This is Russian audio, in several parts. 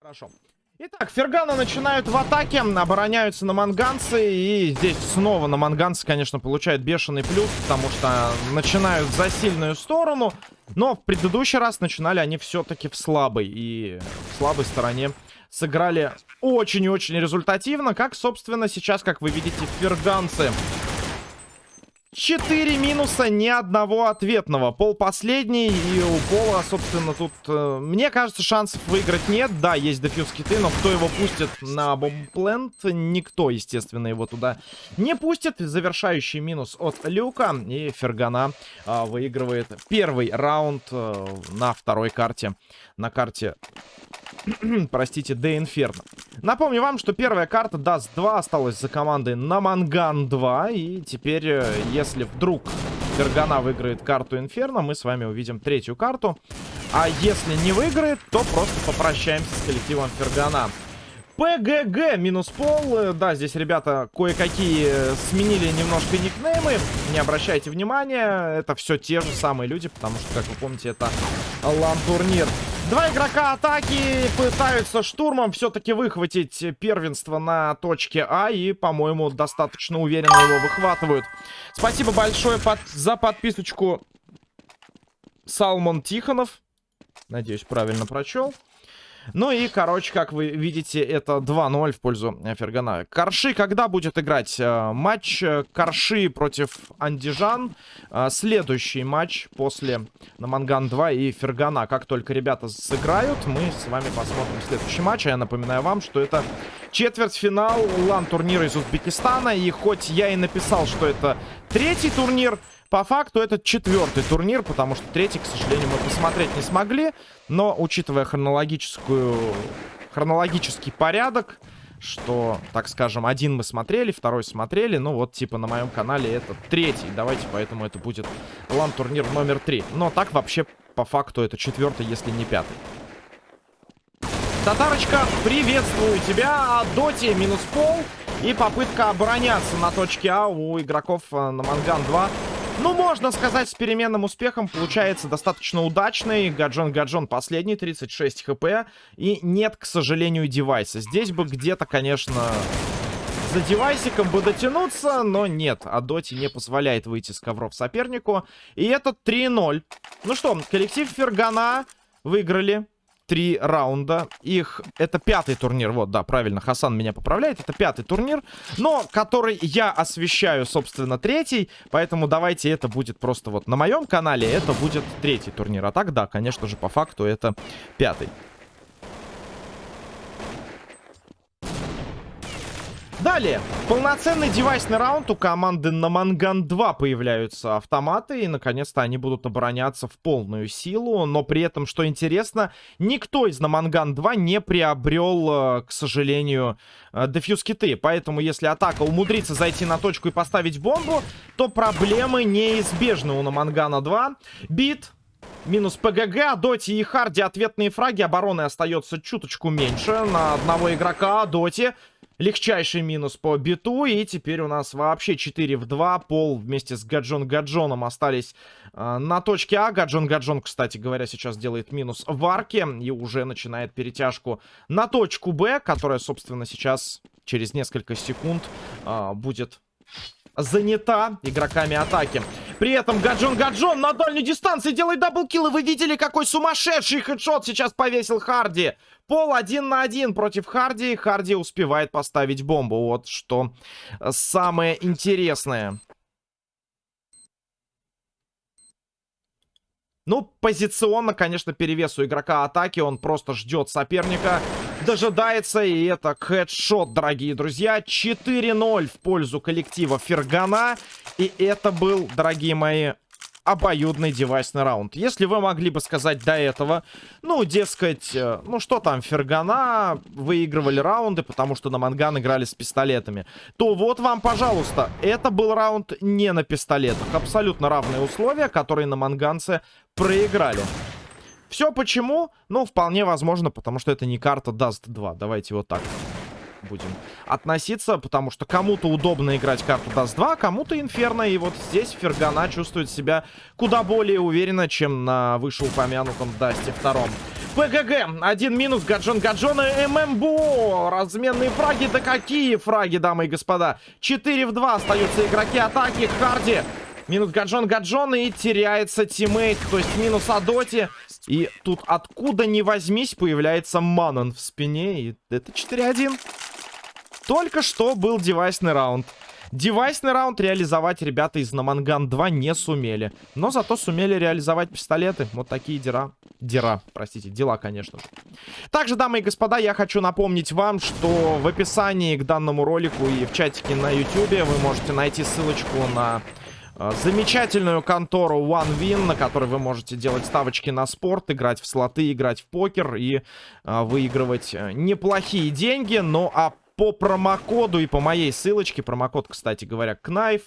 Хорошо. Итак, Фергана начинают в атаке, обороняются на манганцы, и здесь снова на манганцы, конечно, получают бешеный плюс, потому что начинают за сильную сторону, но в предыдущий раз начинали они все-таки в слабой, и в слабой стороне сыграли очень и очень результативно, как, собственно, сейчас, как вы видите, ферганцы 4 минуса, ни одного ответного. Пол последний, и у Пола, собственно, тут, э, мне кажется, шансов выиграть нет. Да, есть дефьюз киты, но кто его пустит на бомбплент? Никто, естественно, его туда не пустит. Завершающий минус от Люка, и Фергана э, выигрывает первый раунд э, на второй карте. На карте, простите, de Inferno. Напомню вам, что первая карта Dust 2 осталась за командой Наманган 2, и теперь, э, если вдруг Фергана выиграет карту Инферно, мы с вами увидим третью карту. А если не выиграет, то просто попрощаемся с коллективом Фергана. ПГГ минус пол. Э, да, здесь ребята кое-какие э, сменили немножко никнеймы. Не обращайте внимания. Это все те же самые люди, потому что, как вы помните, это лан-турнир. Два игрока атаки пытаются штурмом все-таки выхватить первенство на точке А. И, по-моему, достаточно уверенно его выхватывают. Спасибо большое под... за подписочку Салмон Тихонов. Надеюсь, правильно прочел. Ну и, короче, как вы видите, это 2-0 в пользу Фергана. Корши когда будет играть? Э, матч э, Корши против Андижан. Э, следующий матч после Наманган 2 и Фергана. Как только ребята сыграют, мы с вами посмотрим следующий матч. А я напоминаю вам, что это четвертьфинал лан-турнира из Узбекистана. И хоть я и написал, что это третий турнир... По факту это четвертый турнир, потому что третий, к сожалению, мы посмотреть не смогли. Но, учитывая хронологическую... хронологический порядок, что, так скажем, один мы смотрели, второй смотрели, ну вот, типа, на моем канале это третий. Давайте, поэтому это будет лан-турнир номер три. Но так вообще, по факту, это четвертый, если не пятый. Татарочка, приветствую тебя. Доти минус пол. И попытка обороняться на точке А у игроков э, на Манган 2. Ну, можно сказать, с переменным успехом получается достаточно удачный. Гаджон Гаджон последний, 36 хп. И нет, к сожалению, девайса. Здесь бы где-то, конечно, за девайсиком бы дотянуться, но нет. А Доти не позволяет выйти с ковров сопернику. И это 3-0. Ну что, коллектив Фергана выиграли три раунда. Их... Это пятый турнир. Вот, да, правильно, Хасан меня поправляет. Это пятый турнир, но который я освещаю, собственно, третий. Поэтому давайте это будет просто вот на моем канале. Это будет третий турнир. А так, да, конечно же, по факту это пятый. Далее, полноценный девайсный раунд у команды на Манган 2 появляются автоматы, и наконец-то они будут обороняться в полную силу, но при этом, что интересно, никто из Наманган 2 не приобрел, э, к сожалению, э, дефьюз киты, поэтому если атака умудрится зайти на точку и поставить бомбу, то проблемы неизбежны у Намангана 2. Бит, Минус ПГГ, Доти и Харди ответные фраги. Обороны остается чуточку меньше на одного игрока. Доти легчайший минус по биту. И теперь у нас вообще 4 в 2. Пол вместе с Гаджон Гаджоном остались э, на точке А. Гаджон Гаджон, кстати говоря, сейчас делает минус в арке. И уже начинает перетяжку на точку Б, которая, собственно, сейчас через несколько секунд э, будет занята игроками атаки. При этом Гаджон Гаджон на дальней дистанции делает double kill. И вы видели, какой сумасшедший хедшот сейчас повесил Харди. Пол один на один против Харди. Харди успевает поставить бомбу. Вот что самое интересное. Ну, позиционно, конечно, перевес у игрока атаки. Он просто ждет соперника, дожидается. И это хедшот, дорогие друзья. 4-0 в пользу коллектива Фергана. И это был, дорогие мои, обоюдный девайсный раунд. Если вы могли бы сказать до этого, ну, дескать, э, ну что там, Фергана выигрывали раунды, потому что на Манган играли с пистолетами, то вот вам, пожалуйста, это был раунд не на пистолетах. Абсолютно равные условия, которые на Манганце проиграли. Все почему? Ну, вполне возможно, потому что это не карта Dust 2. Давайте вот так будем относиться, потому что кому-то удобно играть карту Dust 2, кому-то Инферно, и вот здесь Фергана чувствует себя куда более уверенно, чем на вышеупомянутом Дасте втором. ПГГ. Один минус. Гаджон Гаджон и ММБО. Разменные фраги. Да какие фраги, дамы и господа. 4 в 2 остаются игроки атаки. Харди. Минус Гаджон Гаджон и теряется тиммейт. То есть минус Адоти. И тут откуда ни возьмись появляется Манон в спине. И это 4-1. Только что был девайсный раунд. Девайсный раунд реализовать ребята из Наманган 2 не сумели. Но зато сумели реализовать пистолеты. Вот такие дела. Дела, простите, дела, конечно же. Также, дамы и господа, я хочу напомнить вам, что в описании к данному ролику и в чатике на YouTube вы можете найти ссылочку на замечательную контору OneWin, на которой вы можете делать ставочки на спорт, играть в слоты, играть в покер и э, выигрывать э, неплохие деньги. Ну а по промокоду и по моей ссылочке, промокод, кстати говоря, Knife,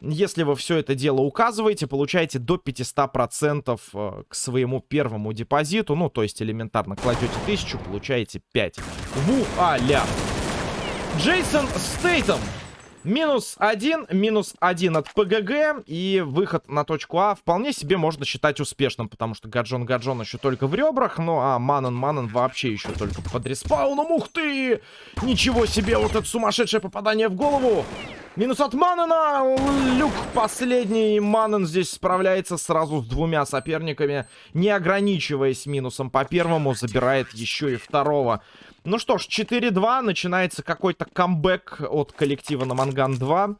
если вы все это дело указываете, получаете до 500% э, к своему первому депозиту, ну, то есть элементарно кладете 1000, получаете 5. Вуаля! Джейсон Стейтом Минус один, минус один от ПГГ. И выход на точку А вполне себе можно считать успешным. Потому что Гаджон Гаджон еще только в ребрах. Ну а Манан Манан вообще еще только под респауном. Ух ты! Ничего себе, вот это сумасшедшее попадание в голову. Минус от Манана. Люк последний. Манан здесь справляется сразу с двумя соперниками. Не ограничиваясь минусом по первому, забирает еще и второго. Ну что ж, 4-2. Начинается какой-то камбэк от коллектива Наманган 2.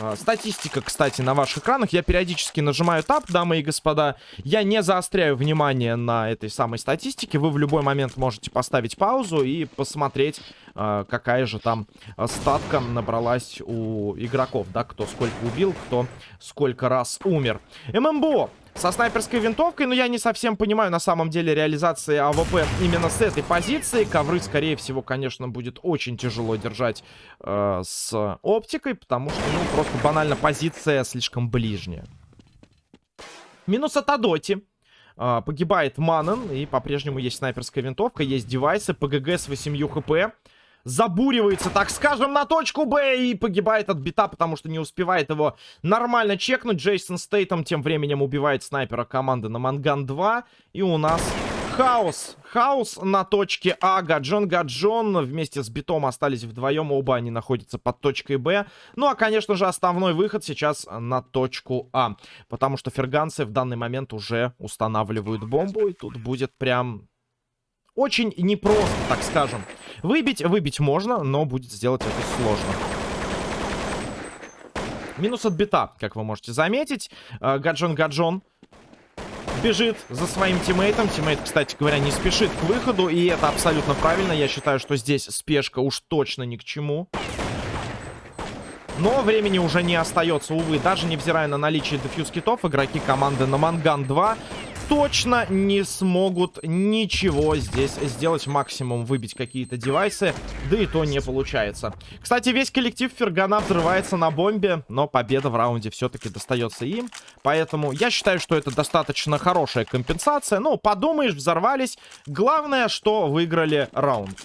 А, статистика, кстати, на ваших экранах. Я периодически нажимаю Tab, дамы и господа. Я не заостряю внимание на этой самой статистике. Вы в любой момент можете поставить паузу и посмотреть, какая же там статка набралась у игроков. Да, кто сколько убил, кто сколько раз умер. ММБО со снайперской винтовкой, но я не совсем понимаю на самом деле реализации AWP именно с этой позиции. Ковры, скорее всего, конечно, будет очень тяжело держать э, с оптикой, потому что, ну, просто банально позиция слишком ближняя. Минус от Адоти. Э, погибает Маннен, и по-прежнему есть снайперская винтовка, есть девайсы, ПГГ с 8 хп забуривается, так скажем, на точку Б и погибает от бита, потому что не успевает его нормально чекнуть. Джейсон Стейтом тем временем убивает снайпера команды на Манган 2. И у нас хаос. Хаос на точке А. Гаджон, Гаджон вместе с битом остались вдвоем. Оба они находятся под точкой Б. Ну, а, конечно же, основной выход сейчас на точку А. Потому что ферганцы в данный момент уже устанавливают бомбу. И тут будет прям очень непросто, так скажем. Выбить, выбить можно, но будет сделать это сложно. Минус от бита, как вы можете заметить. Гаджон-гаджон бежит за своим тиммейтом. Тиммейт, кстати говоря, не спешит к выходу. И это абсолютно правильно. Я считаю, что здесь спешка уж точно ни к чему. Но времени уже не остается, увы. Даже невзирая на наличие дефьюз китов, игроки команды на Манган 2 точно не смогут ничего здесь сделать. Максимум выбить какие-то девайсы, да и то не получается. Кстати, весь коллектив Фергана взрывается на бомбе, но победа в раунде все-таки достается им. Поэтому я считаю, что это достаточно хорошая компенсация. Ну, подумаешь, взорвались. Главное, что выиграли раунд.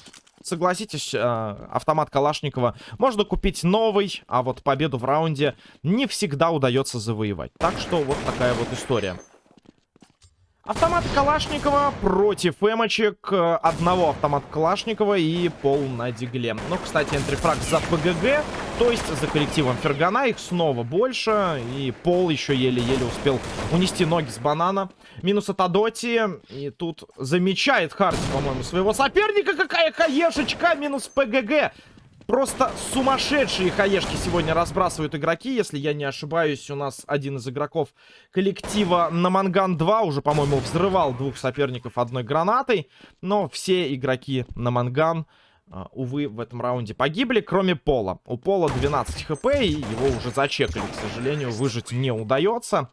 Согласитесь, э, автомат Калашникова можно купить новый, а вот победу в раунде не всегда удается завоевать. Так что вот такая вот история. Автомат Калашникова против эмочек. Одного автомата Калашникова и пол на дигле. Ну, кстати, энтрифраг за ПГГ, то есть за коллективом Фергана. Их снова больше. И пол еще еле-еле успел унести ноги с банана. Минус от Адоти. И тут замечает Харди, по-моему, своего соперника. Какая хаешечка! Минус ПГГ. Просто сумасшедшие хаешки сегодня разбрасывают игроки. Если я не ошибаюсь, у нас один из игроков коллектива на Манган 2 уже, по-моему, взрывал двух соперников одной гранатой. Но все игроки на Манган, увы, в этом раунде погибли, кроме Пола. У Пола 12 хп, и его уже зачекали. К сожалению, выжить не удается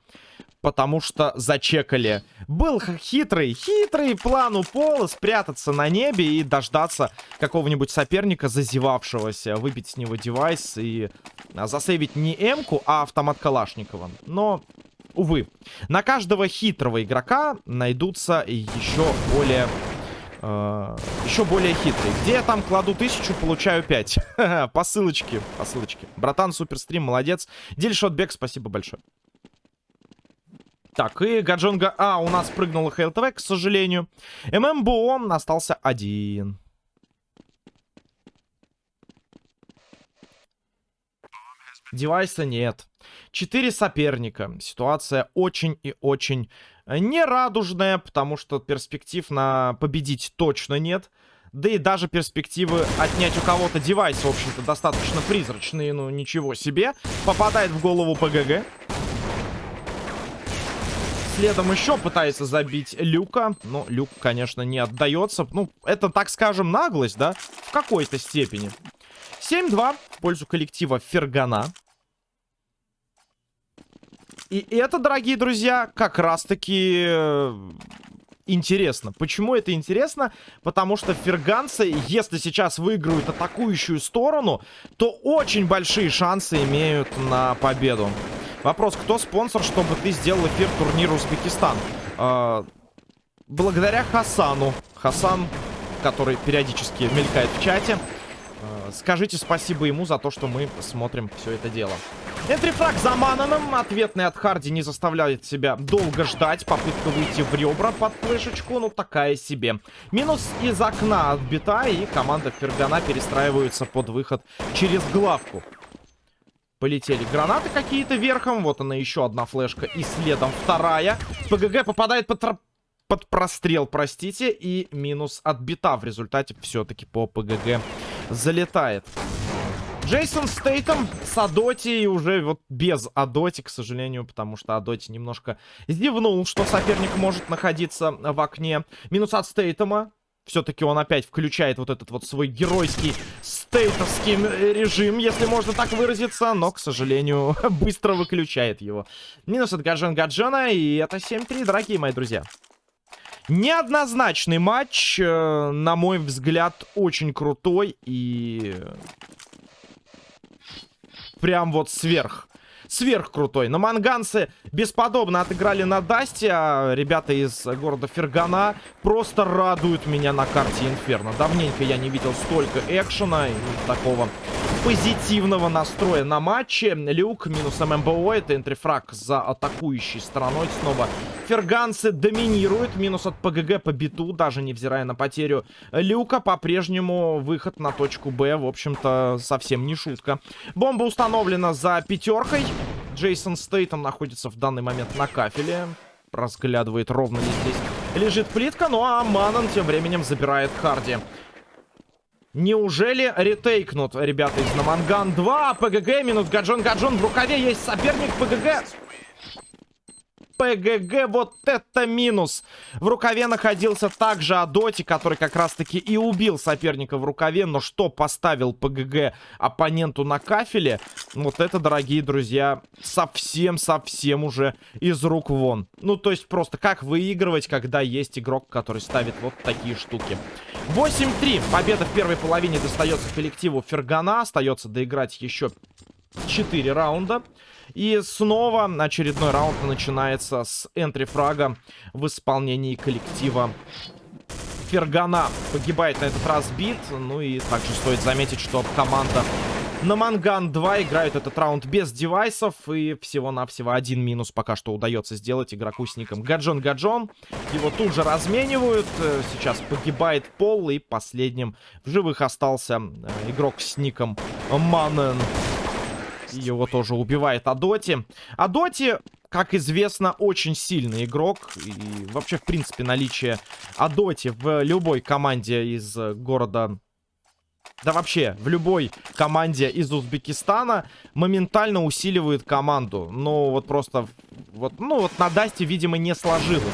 потому что зачекали. Был хитрый, хитрый план у Пола спрятаться на небе и дождаться какого-нибудь соперника, зазевавшегося, выбить с него девайс и а, засейвить не М-ку, а автомат Калашникова. Но, увы, на каждого хитрого игрока найдутся еще более... Uh, еще более хитрый. Где я там кладу тысячу, получаю 5. по ссылочке, по ссылочке. Братан, суперстрим, молодец. Дельшотбек, спасибо большое. Так, и Гаджонга... А, у нас прыгнул ХЛТВ, к сожалению. ММБО остался один. Девайса нет. Четыре соперника. Ситуация очень и очень нерадужная, потому что перспектив на победить точно нет. Да и даже перспективы отнять у кого-то девайс, в общем-то, достаточно призрачные. Ну, ничего себе. Попадает в голову ПГГ. Следом еще пытается забить Люка. Но Люк, конечно, не отдается. Ну, это, так скажем, наглость, да? В какой-то степени. 7-2 в пользу коллектива Фергана. И это, дорогие друзья, как раз-таки э, интересно. Почему это интересно? Потому что ферганцы, если сейчас выиграют атакующую сторону, то очень большие шансы имеют на победу. Вопрос, кто спонсор, чтобы ты сделал эфир турнира Узбекистан? Э, благодаря Хасану. Хасан, который периодически мелькает в чате. Скажите спасибо ему за то, что мы смотрим все это дело. Энтрифраг за Мананом. Ответный от Харди не заставляет себя долго ждать. Попытка выйти в ребра под флешечку, ну такая себе. Минус из окна отбита, и команда Фергана перестраивается под выход через главку. Полетели гранаты какие-то верхом. Вот она еще одна флешка. И следом вторая. ПГГ попадает под, под прострел, простите. И минус отбита. В результате все-таки по ПГГ залетает. Джейсон Стейтом с Адоти уже вот без Адоти, к сожалению, потому что Адоти немножко зевнул, что соперник может находиться в окне. Минус от Стейтома. Все-таки он опять включает вот этот вот свой геройский стейтовский режим, если можно так выразиться, но, к сожалению, быстро выключает его. Минус от Гаджан Гаджана, и это 7-3, дорогие мои друзья. Неоднозначный матч, э, на мой взгляд, очень крутой и прям вот сверх. Сверх крутой. На манганцы бесподобно отыграли на Дасте, а ребята из города Фергана просто радуют меня на карте Инферно. Давненько я не видел столько экшена и такого позитивного настроя на матче. Люк минус ММБО. Это энтрифраг за атакующей стороной. Снова ферганцы доминируют. Минус от ПГГ по биту, даже невзирая на потерю Люка. По-прежнему выход на точку Б, в общем-то, совсем не шутка. Бомба установлена за пятеркой. Джейсон Стейтон находится в данный момент на кафеле. Разглядывает ровно ли здесь лежит плитка. Ну а Манан тем временем забирает Харди. Неужели ретейкнут ребята из Наманган 2? ПГГ минус Гаджон Гаджон. В рукаве есть соперник ПГГ. ПГГ, вот это минус. В рукаве находился также Адоти, который как раз-таки и убил соперника в рукаве. Но что поставил ПГГ оппоненту на кафеле, вот это, дорогие друзья, совсем-совсем уже из рук вон. Ну, то есть просто как выигрывать, когда есть игрок, который ставит вот такие штуки. 8-3. Победа в первой половине достается коллективу Фергана. Остается доиграть еще 4 раунда. И снова очередной раунд начинается с энтри-фрага в исполнении коллектива Фергана. Погибает на этот раз бит. Ну и также стоит заметить, что команда на Манган 2 играют этот раунд без девайсов. И всего-навсего один минус пока что удается сделать игроку с ником Гаджон Гаджон. Его тут же разменивают. Сейчас погибает Пол. И последним в живых остался э, игрок с ником Манен. Его тоже убивает Адоти. Адоти, как известно, очень сильный игрок. И вообще, в принципе, наличие Адоти в любой команде из города... Да вообще, в любой команде из Узбекистана моментально усиливает команду. Но вот просто... Вот, ну вот на Дасте, видимо, не сложилось.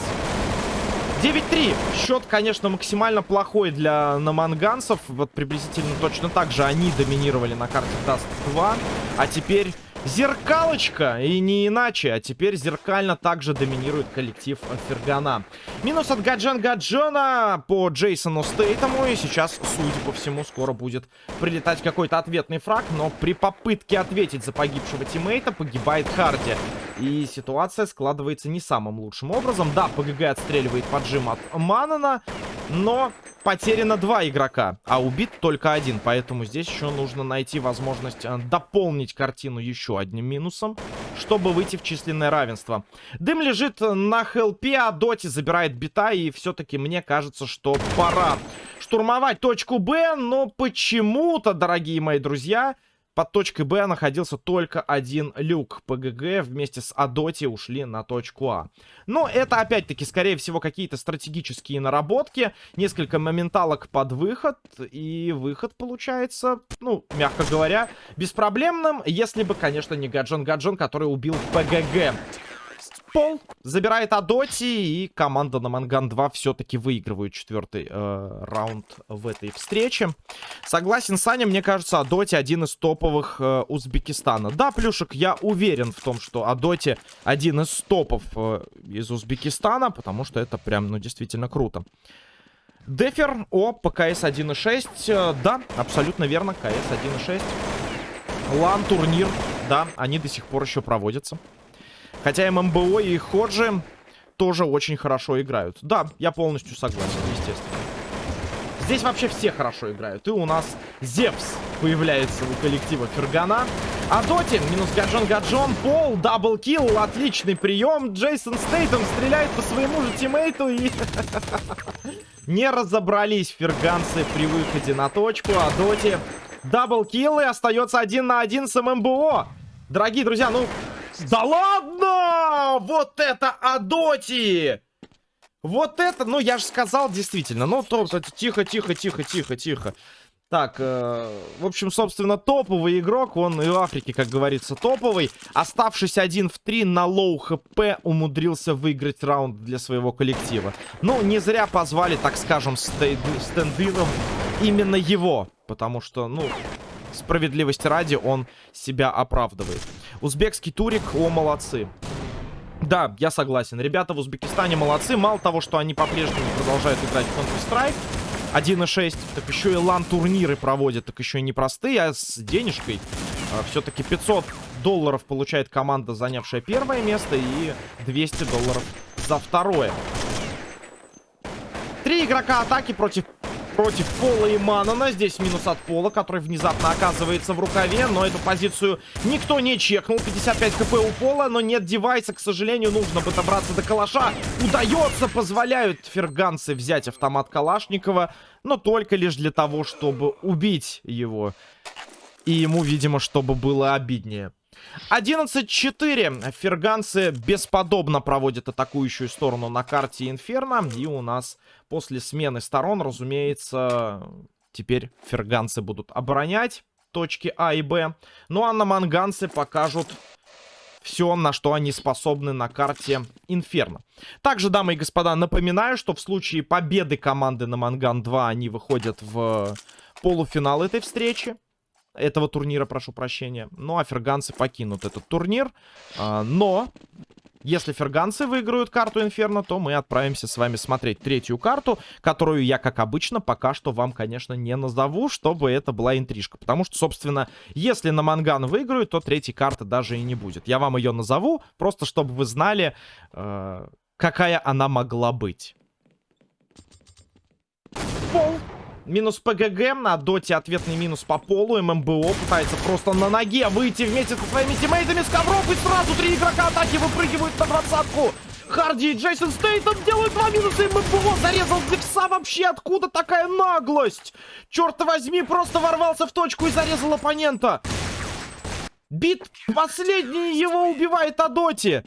9-3. Счет, конечно, максимально плохой для наманганцев. Вот приблизительно точно так же они доминировали на карте Dust 2. А теперь Зеркалочка, и не иначе. А теперь зеркально также доминирует коллектив Фергана. Минус от Гаджан Гаджона по Джейсону Стейтому. И сейчас, судя по всему, скоро будет прилетать какой-то ответный фраг. Но при попытке ответить за погибшего тиммейта погибает Харди. И ситуация складывается не самым лучшим образом. Да, ПГГ отстреливает поджим от Манана. Но потеряно два игрока, а убит только один. Поэтому здесь еще нужно найти возможность э, дополнить картину еще одним минусом. чтобы выйти в численное равенство. Дым лежит на хелпе, а Доти забирает бита, и все-таки мне кажется, что пора штурмовать точку Б, но почему-то, дорогие мои друзья, под точкой Б находился только один люк. ПГГ вместе с Адоти ушли на точку А. Но это, опять-таки, скорее всего, какие-то стратегические наработки. Несколько моменталок под выход. И выход получается, ну, мягко говоря, беспроблемным. Если бы, конечно, не Гаджон Гаджон, который убил ПГГ пол. Забирает Адоти. И команда на Манган 2 все-таки выигрывает четвертый э, раунд в этой встрече. Согласен, Саня, мне кажется, Адоти один из топовых э, Узбекистана. Да, Плюшек, я уверен в том, что Адоти один из топов э, из Узбекистана. Потому что это прям, ну, действительно круто. Дефер, о, ПКС 1.6. Э, да, абсолютно верно, КС 1.6. LAN-турнир, да, они до сих пор еще проводятся. Хотя ММБО и Ходжи тоже очень хорошо играют. Да, я полностью согласен, естественно. Здесь вообще все хорошо играют. И у нас Зевс появляется у коллектива Фергана. Адоти, минус Гаджон-Гаджон, Пол, double kill, отличный прием. Джейсон Стейтон стреляет по своему же тиммейту и... Не разобрались ферганцы при выходе на точку, Адоти double kill и остается один на один с ММБО. Дорогие друзья, ну, да ладно! Вот это Адоти! Вот это, ну я же сказал действительно. Ну, то, то, тихо, тихо, тихо, тихо, тихо. Так, э, в общем, собственно, топовый игрок. Он и в Африке, как говорится, топовый. Оставшись один в три на low HP, умудрился выиграть раунд для своего коллектива. Ну, не зря позвали, так скажем, stand-in ом именно его. Потому что, ну, справедливости ради, он себя оправдывает. Узбекский турик, о, молодцы. Да, я согласен. Ребята в Узбекистане молодцы. Мало того, что они по-прежнему продолжают играть в Counter-Strike 1.6, так еще и лан-турниры проводят, так еще и непростые, а с денежкой. А, Все-таки 500 долларов получает команда, занявшая первое место, и 200 долларов за второе. Три игрока атаки против против Пола и Манана. Здесь минус от Пола, который внезапно оказывается в рукаве. Но эту позицию никто не чекнул. 55 хп у Пола, но нет девайса. К сожалению, нужно бы добраться до калаша. Удается, позволяют ферганцы взять автомат Калашникова. Но только лишь для того, чтобы убить его. И ему, видимо, чтобы было обиднее. 11-4. Ферганцы бесподобно проводят атакующую сторону на карте Инферно. И у нас после смены сторон, разумеется, теперь ферганцы будут оборонять точки А и Б. Ну а на манганцы покажут все, на что они способны на карте Инферно. Также, дамы и господа, напоминаю, что в случае победы команды на Манган 2 они выходят в полуфинал этой встречи этого турнира, прошу прощения. Ну, а ферганцы покинут этот турнир. А, но, если ферганцы выиграют карту Инферно, то мы отправимся с вами смотреть третью карту, которую я, как обычно, пока что вам, конечно, не назову, чтобы это была интрижка. Потому что, собственно, если на Манган выиграют, то третьей карты даже и не будет. Я вам ее назову, просто чтобы вы знали, э, какая она могла быть. Пол. Минус ПГГ, на доте ответный минус по полу. ММБО пытается просто на ноге выйти вместе со своими тиммейтами с ковров. И сразу три игрока атаки выпрыгивают на двадцатку. Харди и Джейсон Стейтон делают два минуса. И ММБО зарезал Зевса вообще. Откуда такая наглость? Черт возьми, просто ворвался в точку и зарезал оппонента. Бит последний его убивает Адоти.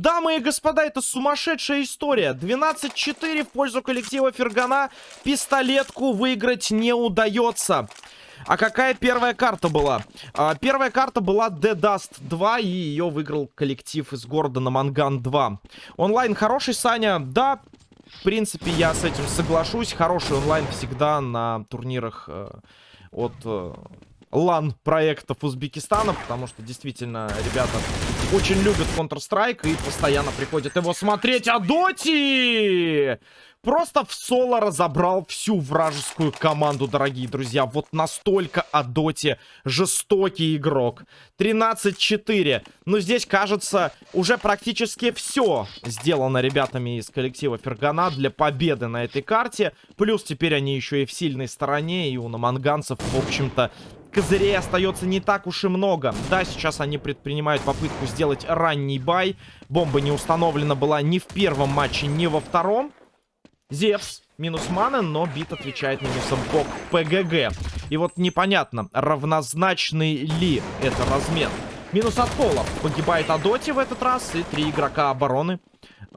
Дамы и господа, это сумасшедшая история. 12-4 в пользу коллектива Фергана. Пистолетку выиграть не удается. А какая первая карта была? А, первая карта была The Dust 2, и ее выиграл коллектив из города на Манган 2. Онлайн хороший, Саня? Да, в принципе, я с этим соглашусь. Хороший онлайн всегда на турнирах э, от... Э, лан-проектов Узбекистана, потому что действительно ребята очень любят Counter-Strike и постоянно приходят его смотреть. А Доти! Просто в соло разобрал всю вражескую команду, дорогие друзья. Вот настолько о Доте жестокий игрок. 13-4. Но здесь, кажется, уже практически все сделано ребятами из коллектива Фергана для победы на этой карте. Плюс теперь они еще и в сильной стороне. И у наманганцев, в общем-то, козырей остается не так уж и много. Да, сейчас они предпринимают попытку сделать ранний бай. Бомба не установлена была ни в первом матче, ни во втором. Зевс минус мана, но бит отвечает минусом по ПГГ. И вот непонятно, равнозначный ли это размен. Минус от пола. Погибает Адоти в этот раз. И три игрока обороны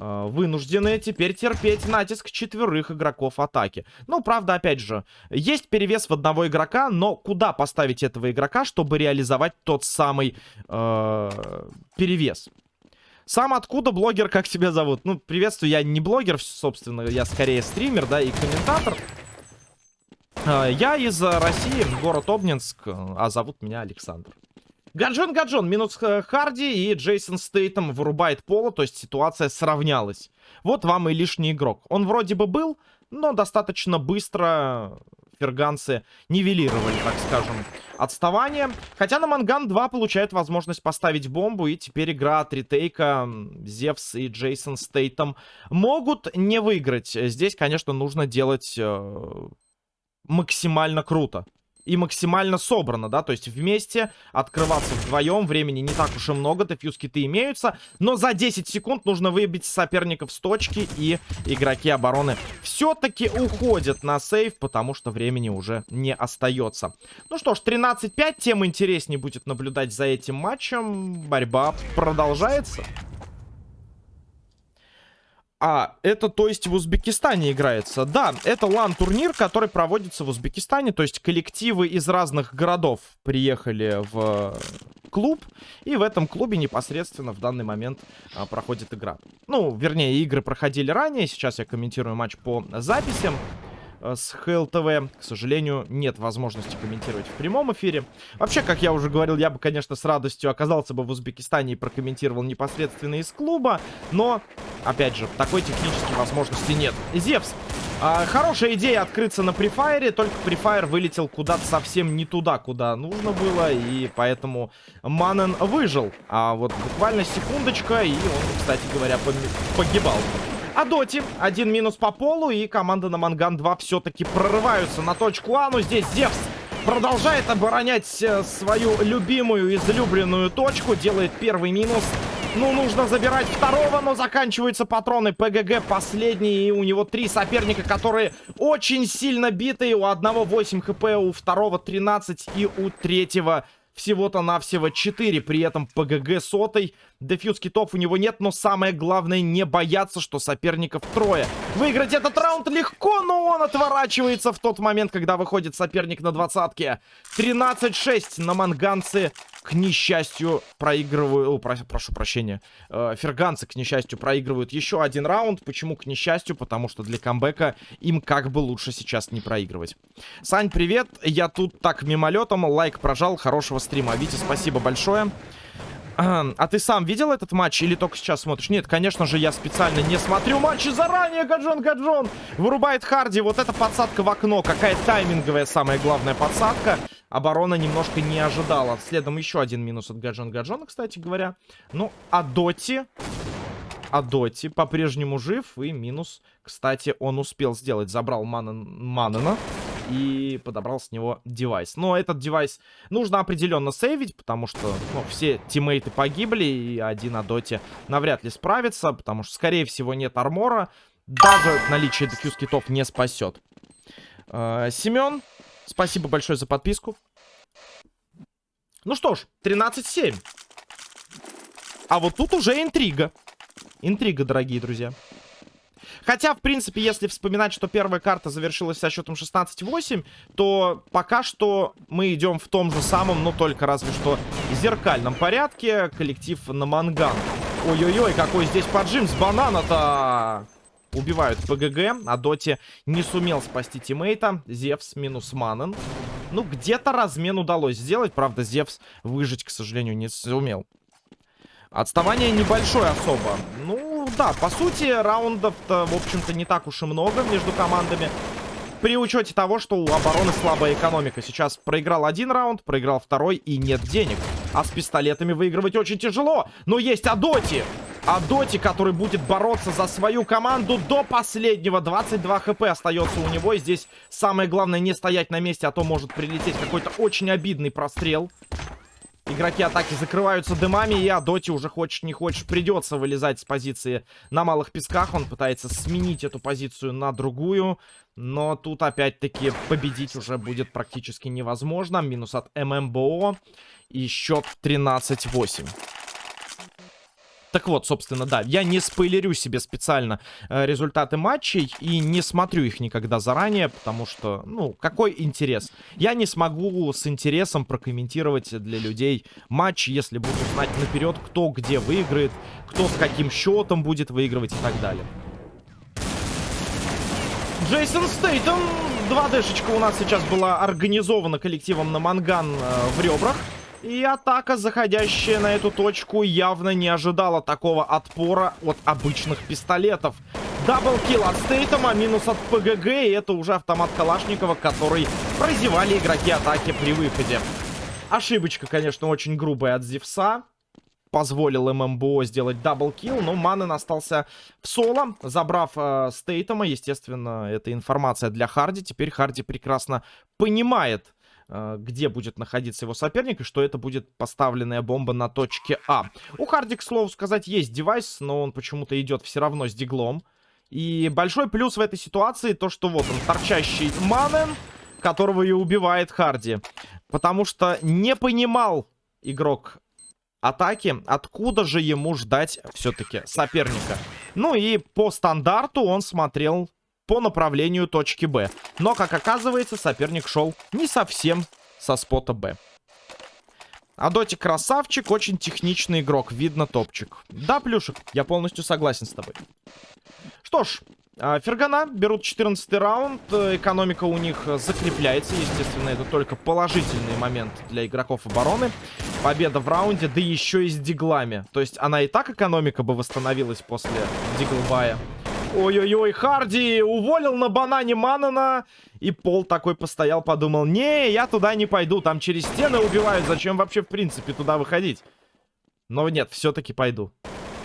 вынуждены теперь терпеть натиск четверых игроков атаки. Ну, правда, опять же, есть перевес в одного игрока, но куда поставить этого игрока, чтобы реализовать тот самый э, перевес? Сам откуда блогер, как тебя зовут? Ну, приветствую, я не блогер, собственно, я скорее стример, да, и комментатор. Э, я из России, город Обнинск, а зовут меня Александр. Гаджон, Гаджон, минус Харди и Джейсон Стейтом вырубает Пола, то есть ситуация сравнялась. Вот вам и лишний игрок. Он вроде бы был, но достаточно быстро ферганцы нивелировали, так скажем, отставание. Хотя на Манган 2 получает возможность поставить бомбу, и теперь игра от ретейка Зевс и Джейсон Стейтом могут не выиграть. Здесь, конечно, нужно делать э, максимально круто и максимально собрано, да, то есть вместе открываться вдвоем, времени не так уж и много, дефьюз-киты имеются, но за 10 секунд нужно выбить соперников с точки, и игроки обороны все-таки уходят на сейв, потому что времени уже не остается. Ну что ж, 13-5, тем интереснее будет наблюдать за этим матчем, борьба продолжается. А, это, то есть, в Узбекистане играется. Да, это лан-турнир, который проводится в Узбекистане. То есть, коллективы из разных городов приехали в клуб. И в этом клубе непосредственно в данный момент а, проходит игра. Ну, вернее, игры проходили ранее. Сейчас я комментирую матч по записям. Э, с ХЛТВ. К сожалению, нет возможности комментировать в прямом эфире. Вообще, как я уже говорил, я бы, конечно, с радостью оказался бы в Узбекистане и прокомментировал непосредственно из клуба. Но, опять же, такой технической возможности нет. Зевс. А, хорошая идея открыться на префайре, только префайр вылетел куда-то совсем не туда, куда нужно было, и поэтому Манен выжил. А вот буквально секундочка, и он, кстати говоря, погибал. А Доти один минус по полу, и команда на Манган 2 все-таки прорываются на точку А, но здесь Зевс продолжает оборонять э, свою любимую, излюбленную точку, делает первый минус. Ну, нужно забирать второго, но заканчиваются патроны ПГГ последний. И у него три соперника, которые очень сильно битые. У одного 8 хп, у второго 13 и у третьего всего-то навсего 4. При этом ПГГ сотой. Дефьюз китов у него нет, но самое главное не бояться, что соперников трое. Выиграть этот раунд легко, но он отворачивается в тот момент, когда выходит соперник на двадцатке. 13-6 на манганцы к несчастью, проигрывают... Про... прошу прощения. Э, ферганцы, к несчастью, проигрывают еще один раунд. Почему к несчастью? Потому что для камбэка им как бы лучше сейчас не проигрывать. Сань, привет. Я тут так мимолетом. Лайк прожал. Хорошего стрима. Витя, спасибо большое. А ты сам видел этот матч или только сейчас смотришь? Нет, конечно же, я специально не смотрю матчи заранее. Гаджон, Гаджон вырубает Харди. Вот эта подсадка в окно. Какая тайминговая, самая главная подсадка. Оборона немножко не ожидала. Следом еще один минус от Гаджон Гаджона, кстати говоря. Ну, а Доти... А Доти по-прежнему жив. И минус, кстати, он успел сделать. Забрал Маннена. Маннена и подобрал с него девайс. Но этот девайс нужно определенно сейвить, потому что ну, все тиммейты погибли, и один Адоти навряд ли справится, потому что, скорее всего, нет армора. Даже наличие дефьюз китов не спасет. Э, Семен, спасибо большое за подписку. Ну что ж, 13-7. А вот тут уже интрига. Интрига, дорогие друзья. Хотя, в принципе, если вспоминать, что первая карта завершилась со счетом 16-8, то пока что мы идем в том же самом, но только разве что зеркальном порядке. Коллектив на манган. Ой-ой-ой, какой здесь поджим с банана-то! Убивают ПГГ, а Доти не сумел спасти тиммейта. Зевс минус Манен. Ну, где-то размен удалось сделать. Правда, Зевс выжить, к сожалению, не сумел. Отставание небольшое особо. Ну, да, по сути, раундов-то, в общем-то, не так уж и много между командами. При учете того, что у обороны слабая экономика. Сейчас проиграл один раунд, проиграл второй и нет денег. А с пистолетами выигрывать очень тяжело. Но есть Адоти. А Доти, который будет бороться за свою команду до последнего. 22 хп остается у него. И здесь самое главное не стоять на месте, а то может прилететь какой-то очень обидный прострел. Игроки атаки закрываются дымами, и Адоти уже хочешь не хочешь придется вылезать с позиции на малых песках. Он пытается сменить эту позицию на другую, но тут опять-таки победить уже будет практически невозможно. Минус от ММБО и счет 13-8. Так вот, собственно, да, я не спойлерю себе специально э, результаты матчей и не смотрю их никогда заранее, потому что, ну, какой интерес? Я не смогу с интересом прокомментировать для людей матч, если буду знать наперед, кто где выиграет, кто с каким счетом будет выигрывать и так далее. Джейсон Стейтон, 2Дшечка у нас сейчас была организована коллективом Наманган э, в ребрах. И атака, заходящая на эту точку, явно не ожидала такого отпора от обычных пистолетов. Double kill от Стейтома, минус от ПГГ, и это уже автомат Калашникова, который прозевали игроки атаки при выходе. Ошибочка, конечно, очень грубая от Зевса. Позволил ММБО сделать double kill, но Маннен остался в соло, забрав э, Стейтома. Естественно, это информация для Харди. Теперь Харди прекрасно понимает, где будет находиться его соперник, и что это будет поставленная бомба на точке А. У Харди, к слову сказать, есть девайс, но он почему-то идет все равно с диглом. И большой плюс в этой ситуации то, что вот он, торчащий Манен, которого и убивает Харди. Потому что не понимал игрок атаки, откуда же ему ждать все-таки соперника. Ну и по стандарту он смотрел по направлению точки Б. Но, как оказывается, соперник шел не совсем со спота Б. Адоти красавчик, очень техничный игрок, видно топчик. Да, Плюшек, я полностью согласен с тобой. Что ж, а, Фергана берут 14 раунд, экономика у них закрепляется, естественно, это только положительный момент для игроков обороны. Победа в раунде, да еще и с диглами. То есть она и так экономика бы восстановилась после диглбая. Ой-ой-ой, Харди уволил на банане Манана. И Пол такой постоял, подумал, не, я туда не пойду, там через стены убивают, зачем вообще в принципе туда выходить? Но нет, все-таки пойду.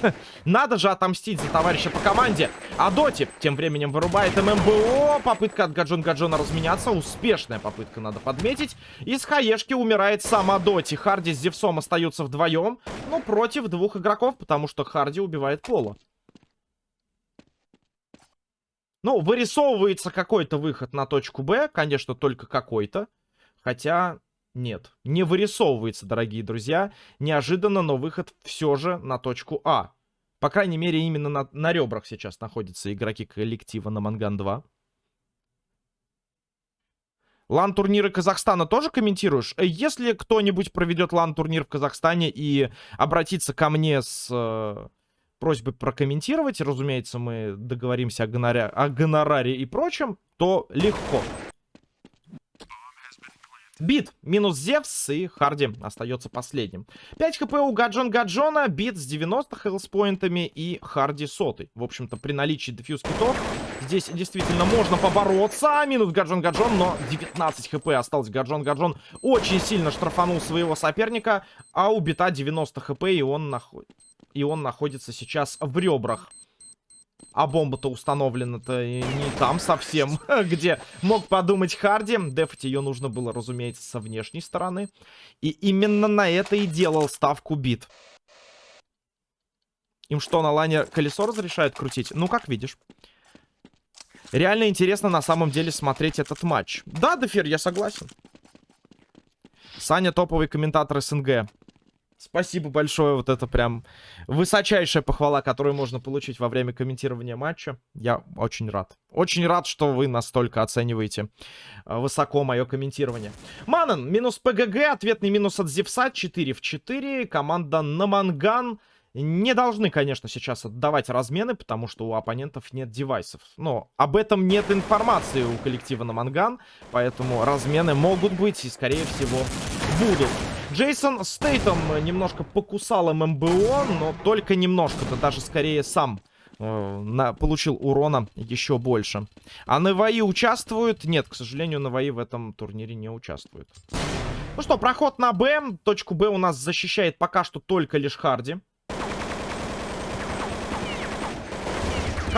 Надо же отомстить за товарища по команде. А Доти тем временем вырубает ММБО. Попытка от Гаджон Гаджона разменяться. Успешная попытка, надо подметить. Из хаешки умирает сама Доти. Харди с Зевсом остаются вдвоем. Но против двух игроков, потому что Харди убивает Пола. Ну, вырисовывается какой-то выход на точку Б. Конечно, только какой-то. Хотя, нет. Не вырисовывается, дорогие друзья. Неожиданно, но выход все же на точку А. По крайней мере, именно на, на ребрах сейчас находятся игроки коллектива на Манган-2. Лан-турниры Казахстана тоже комментируешь? Если кто-нибудь проведет лан-турнир в Казахстане и обратится ко мне с э, просьбы прокомментировать, разумеется, мы договоримся о, гонораре, о гонораре и прочем, то легко. Бит минус Зевс и Харди остается последним. 5 хп у Гаджон Гаджона, Бит с 90 хелспоинтами и Харди сотый. В общем-то, при наличии дефьюз китов здесь действительно можно побороться. Минус Гаджон Гаджон, но 19 хп осталось. Гаджон Гаджон очень сильно штрафанул своего соперника, а у Бита 90 хп и он находится и он находится сейчас в ребрах. А бомба-то установлена-то не там совсем, где мог подумать Харди. Дефать ее нужно было, разумеется, со внешней стороны. И именно на это и делал ставку бит. Им что, на лайне колесо разрешают крутить? Ну, как видишь. Реально интересно на самом деле смотреть этот матч. Да, Дефир, я согласен. Саня топовый комментатор СНГ. Спасибо большое, вот это прям высочайшая похвала, которую можно получить во время комментирования матча. Я очень рад. Очень рад, что вы настолько оцениваете э, высоко мое комментирование. Манан, минус ПГГ, ответный минус от Зевса, 4 в 4. Команда Наманган не должны, конечно, сейчас отдавать размены, потому что у оппонентов нет девайсов. Но об этом нет информации у коллектива Наманган, поэтому размены могут быть и, скорее всего, будут. Джейсон Стейтом немножко покусал ММБО, но только немножко-то, даже скорее сам э, на, получил урона еще больше. А Наваи участвует? Нет, к сожалению, Наваи в этом турнире не участвует. Ну что, проход на Б. Точку Б у нас защищает пока что только лишь Харди.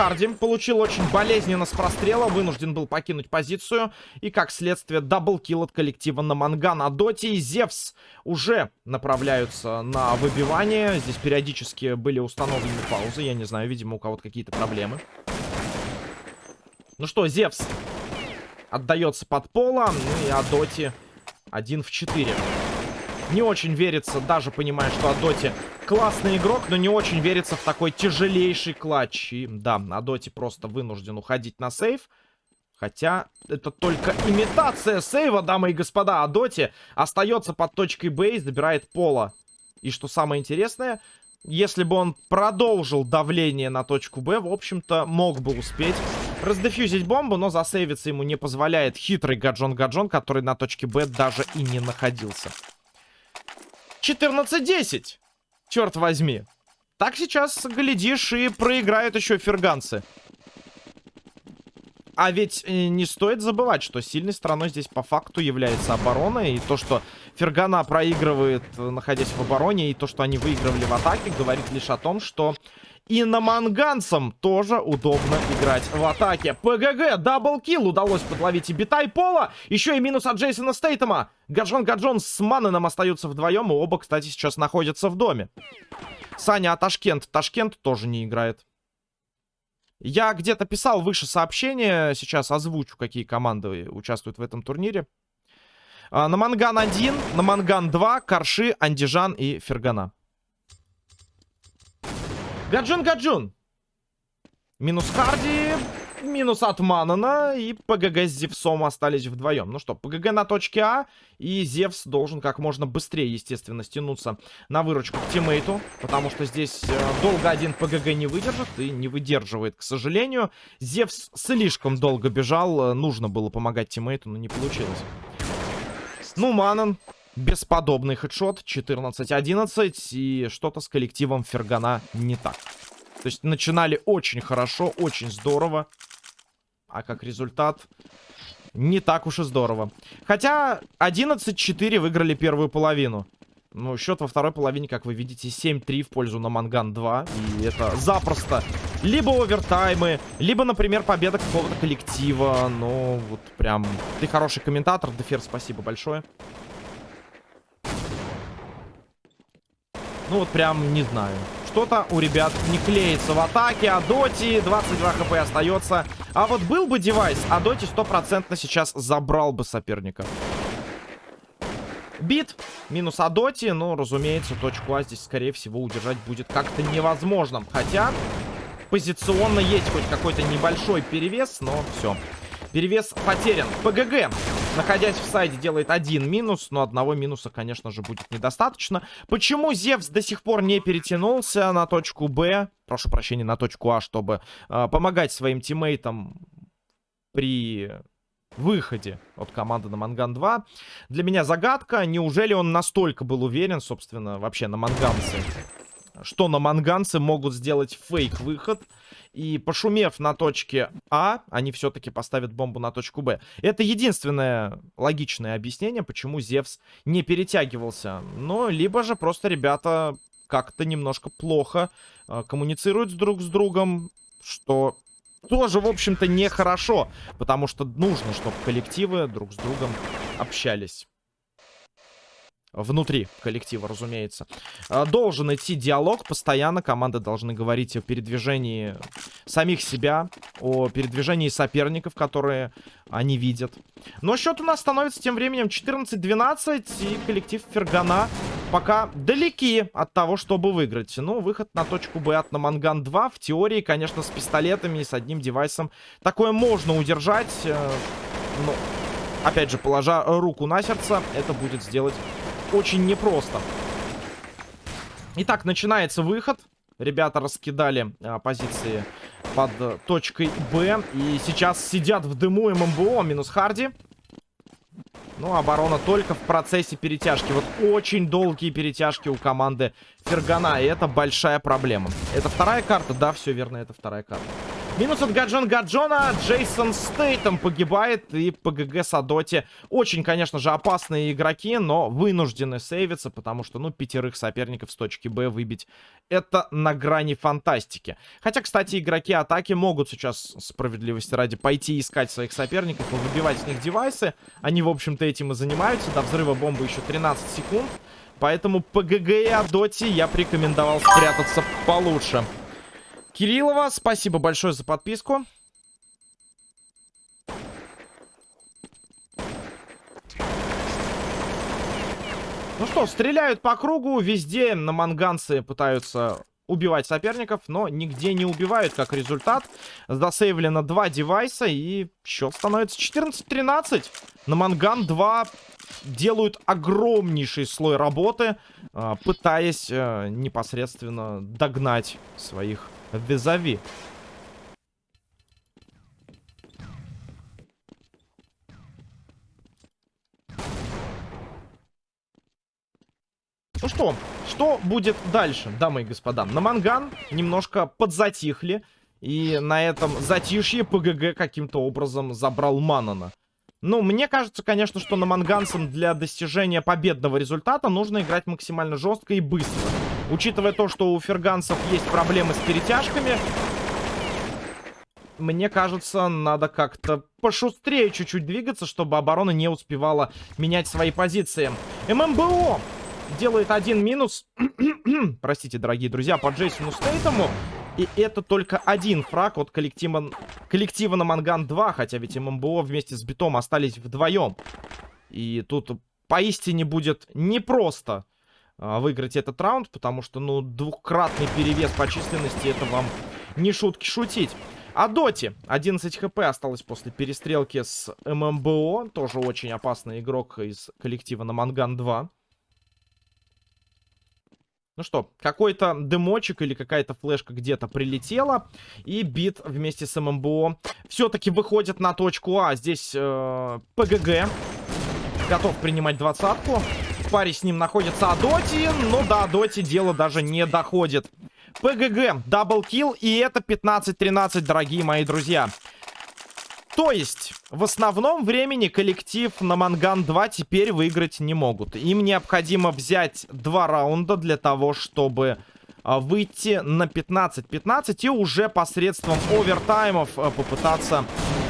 Харди получил очень болезненно с прострела, вынужден был покинуть позицию. И, как следствие, double kill от коллектива Наманган. Адоти и Зевс уже направляются на выбивание. Здесь периодически были установлены паузы. Я не знаю, видимо, у кого-то какие-то проблемы. Ну что, Зевс отдается от пола. Ну и Адоти 1 в 4. Не очень верится, даже понимая, что Адоти классный игрок, но не очень верится в такой тяжелейший клатч. И да, Адоти просто вынужден уходить на сейв. Хотя это только имитация сейва, дамы и господа. Адоти остается под точкой Б и забирает пола. И что самое интересное, если бы он продолжил давление на точку Б, в общем-то, мог бы успеть раздефьюзить бомбу, но засейвиться ему не позволяет хитрый Гаджон-Гаджон, который на точке Б даже и не находился. 14-10. Черт возьми. Так сейчас, глядишь, и проиграют еще ферганцы. А ведь э, не стоит забывать, что сильной стороной здесь по факту является оборона. И то, что Фергана проигрывает, э, находясь в обороне, и то, что они выигрывали в атаке, говорит лишь о том, что и наманганцам тоже удобно играть в атаке. ПГГ, double kill удалось подловить и бита и пола. Еще и минус от Джейсона Стейтема. Гаджон Гаджон с Манненом остаются вдвоем. И оба, кстати, сейчас находятся в доме. Саня, а Ташкент? Ташкент тоже не играет. Я где-то писал выше сообщение. Сейчас озвучу, какие команды участвуют в этом турнире. А, на Манган 1, на Манган 2, Карши, Андижан и Фергана. Гаджун, Гаджун. Минус Харди, минус от Манана и ПГГ с Зевсом остались вдвоем. Ну что, ПГГ на точке А, и Зевс должен как можно быстрее, естественно, стянуться на выручку к тиммейту, потому что здесь э, долго один ПГГ не выдержит и не выдерживает, к сожалению. Зевс слишком долго бежал, э, нужно было помогать тиммейту, но не получилось. Ну, Манан Бесподобный хедшот. 14-11. И что-то с коллективом Фергана не так. То есть начинали очень хорошо, очень здорово. А как результат, не так уж и здорово. Хотя 11-4 выиграли первую половину. Ну, счет во второй половине, как вы видите, 7-3 в пользу на Манган 2. И это запросто. Либо овертаймы, либо, например, победа какого-то коллектива. Ну, вот прям... Ты хороший комментатор, Дефер, спасибо большое. Ну вот прям не знаю. Что-то у ребят не клеится в атаке. А Доти 22 хп остается. А вот был бы девайс, а Доти стопроцентно сейчас забрал бы соперника. Бит. Минус Адоти. Ну, разумеется, точку А здесь, скорее всего, удержать будет как-то невозможно. Хотя, позиционно есть хоть какой-то небольшой перевес, но все. Перевес потерян. ПГГ, находясь в сайде, делает один минус. Но одного минуса, конечно же, будет недостаточно. Почему Зевс до сих пор не перетянулся на точку Б? Прошу прощения, на точку А, чтобы э, помогать своим тиммейтам при выходе от команды на Манган 2. Для меня загадка. Неужели он настолько был уверен, собственно, вообще на Манганце? Что на Манганце могут сделать фейк-выход? И пошумев на точке А, они все-таки поставят бомбу на точку Б. Это единственное логичное объяснение, почему Зевс не перетягивался. Но либо же просто ребята как-то немножко плохо э, коммуницируют друг с другом, что тоже, в общем-то, нехорошо. Потому что нужно, чтобы коллективы друг с другом общались. Внутри коллектива, разумеется. А, должен идти диалог. Постоянно команды должны говорить о передвижении самих себя, о передвижении соперников, которые они видят. Но счет у нас становится тем временем 14-12. И коллектив Фергана пока далеки от того, чтобы выиграть. Ну, выход на точку Б от Наманган 2. В теории, конечно, с пистолетами и с одним девайсом такое можно удержать. Э, но, опять же, положа руку на сердце, это будет сделать очень непросто. Итак, начинается выход. Ребята раскидали а, позиции под а, точкой Б. И сейчас сидят в дыму ММБО. Минус Харди. Ну, оборона только в процессе перетяжки. Вот очень долгие перетяжки у команды Фергана. И это большая проблема. Это вторая карта? Да, все верно, это вторая карта. Минус от Гаджон Гаджона. Джейсон Стейтом погибает. И ПГГ Садоти. Очень, конечно же, опасные игроки, но вынуждены сейвиться, потому что, ну, пятерых соперников с точки Б выбить. Это на грани фантастики. Хотя, кстати, игроки атаки могут сейчас, справедливости ради, пойти искать своих соперников и выбивать с них девайсы. Они, в общем-то, этим и занимаются. До взрыва бомбы еще 13 секунд. Поэтому ПГГ и Адоти я бы рекомендовал спрятаться получше. Кириллова, спасибо большое за подписку. Ну что, стреляют по кругу, везде на манганцы пытаются убивать соперников, но нигде не убивают, как результат. Засейвлено два девайса, и счет становится 14-13. На манган 2 делают огромнейший слой работы, а, пытаясь э, непосредственно догнать своих визави. Ну что, что будет дальше, дамы и господа? На Манган немножко подзатихли. И на этом затишье ПГГ каким-то образом забрал Манана. Ну, мне кажется, конечно, что на Манганцам для достижения победного результата нужно играть максимально жестко и быстро. Учитывая то, что у ферганцев есть проблемы с перетяжками, мне кажется, надо как-то пошустрее чуть-чуть двигаться, чтобы оборона не успевала менять свои позиции. ММБО делает один минус. Простите, дорогие друзья, по Джейсону Стейтому. И это только один фраг от коллектива, коллектива на Манган 2. Хотя ведь ММБО вместе с Битом остались вдвоем. И тут поистине будет непросто выиграть этот раунд. Потому что, ну, двухкратный перевес по численности, это вам не шутки шутить. А Доти, 11 хп осталось после перестрелки с ММБО. Тоже очень опасный игрок из коллектива на Манган 2. Ну что, какой-то дымочек или какая-то флешка где-то прилетела. И бит вместе с ММБО все-таки выходит на точку А. Здесь э, ПГГ готов принимать двадцатку. Паре с ним находится Адоти, но до Адоти дело даже не доходит. ПГГ, double kill, и это 15-13, дорогие мои друзья. То есть, в основном времени коллектив Наманган 2 теперь выиграть не могут. Им необходимо взять два раунда для того, чтобы а, выйти на 15-15 и уже посредством овертаймов а, попытаться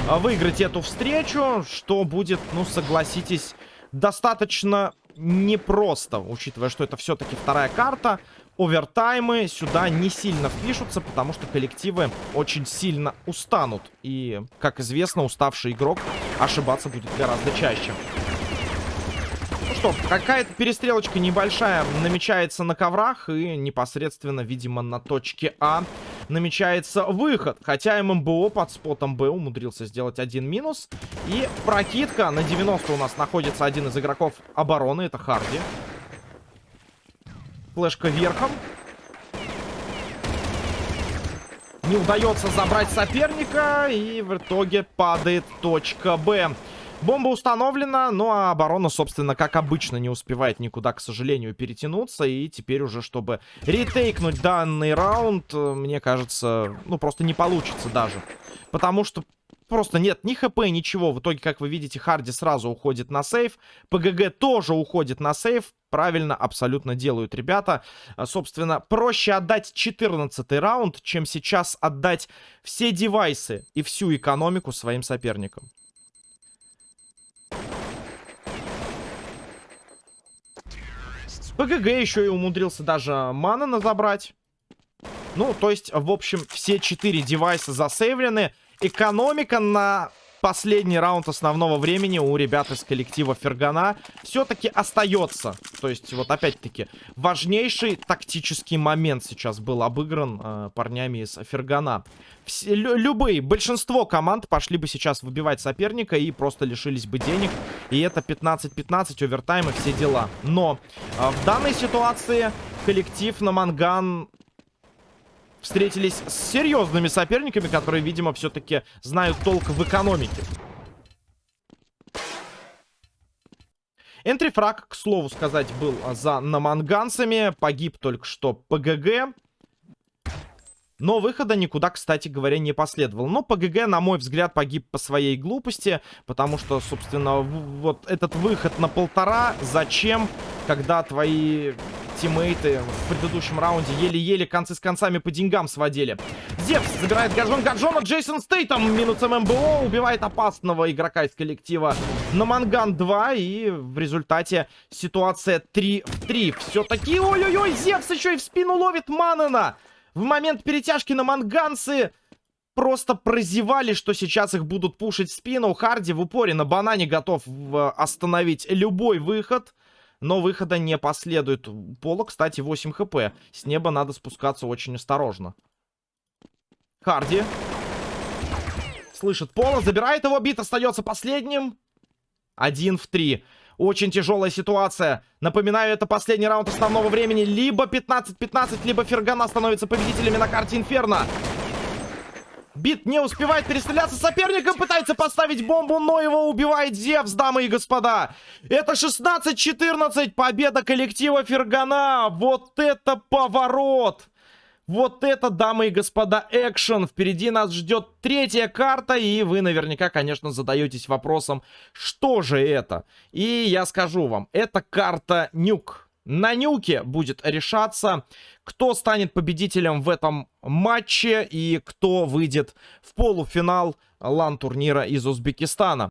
а, выиграть эту встречу, что будет, ну, согласитесь, достаточно непросто, учитывая, что это все-таки вторая карта овертаймы сюда не сильно впишутся, потому что коллективы очень сильно устанут. И, как известно, уставший игрок ошибаться будет гораздо чаще. Ну что, какая-то перестрелочка небольшая намечается на коврах и непосредственно, видимо, на точке А намечается выход. Хотя ММБО под спотом Б умудрился сделать один минус. И прокидка на 90 у нас находится один из игроков обороны, это Харди. Флешка верхом. Не удается забрать соперника. И в итоге падает точка Б. Бомба установлена, ну а оборона, собственно, как обычно, не успевает никуда, к сожалению, перетянуться. И теперь уже, чтобы ретейкнуть данный раунд, мне кажется, ну просто не получится даже. Потому что просто нет ни хп, ничего. В итоге, как вы видите, Харди сразу уходит на сейф. ПГГ тоже уходит на сейф. Правильно абсолютно делают ребята. А, собственно, проще отдать 14 раунд, чем сейчас отдать все девайсы и всю экономику своим соперникам. ПГГ еще и умудрился даже мана забрать. Ну, то есть, в общем, все четыре девайса засейвлены. Экономика на последний раунд основного времени у ребят из коллектива Фергана все-таки остается. То есть, вот опять-таки, важнейший тактический момент сейчас был обыгран э, парнями из Фергана. Все, лю любые, большинство команд пошли бы сейчас выбивать соперника и просто лишились бы денег. И это 15-15, овертайм и все дела. Но э, в данной ситуации коллектив на Манган встретились с серьезными соперниками, которые, видимо, все-таки знают толк в экономике. Энтрифраг, к слову сказать, был за наманганцами. Погиб только что ПГГ. Но выхода никуда, кстати говоря, не последовало. Но ПГГ, на мой взгляд, погиб по своей глупости. Потому что, собственно, вот этот выход на полтора. Зачем, когда твои тиммейты в предыдущем раунде еле-еле концы с концами по деньгам сводили. Зевс забирает Гаджон Гаджона. Джейсон Стейтом минусом МБО убивает опасного игрока из коллектива на Манган 2. И в результате ситуация 3 в 3. Все-таки, ой-ой-ой, Зевс еще и в спину ловит Манена. В момент перетяжки на манганцы просто прозевали, что сейчас их будут пушить в спину. Харди в упоре на банане готов остановить любой выход. Но выхода не последует. Пола, кстати, 8 хп. С неба надо спускаться очень осторожно. Харди. Слышит Пола, забирает его, бит остается последним. Один в три. Очень тяжелая ситуация. Напоминаю, это последний раунд основного времени. Либо 15-15, либо Фергана становится победителями на карте Инферно. Бит не успевает перестреляться с соперником, пытается поставить бомбу, но его убивает Зевс, дамы и господа. Это 16-14, победа коллектива Фергана. Вот это поворот! Вот это, дамы и господа, экшен. Впереди нас ждет третья карта, и вы наверняка, конечно, задаетесь вопросом, что же это? И я скажу вам, это карта Нюк. На Нюке будет решаться, кто станет победителем в этом матче и кто выйдет в полуфинал лан-турнира из Узбекистана.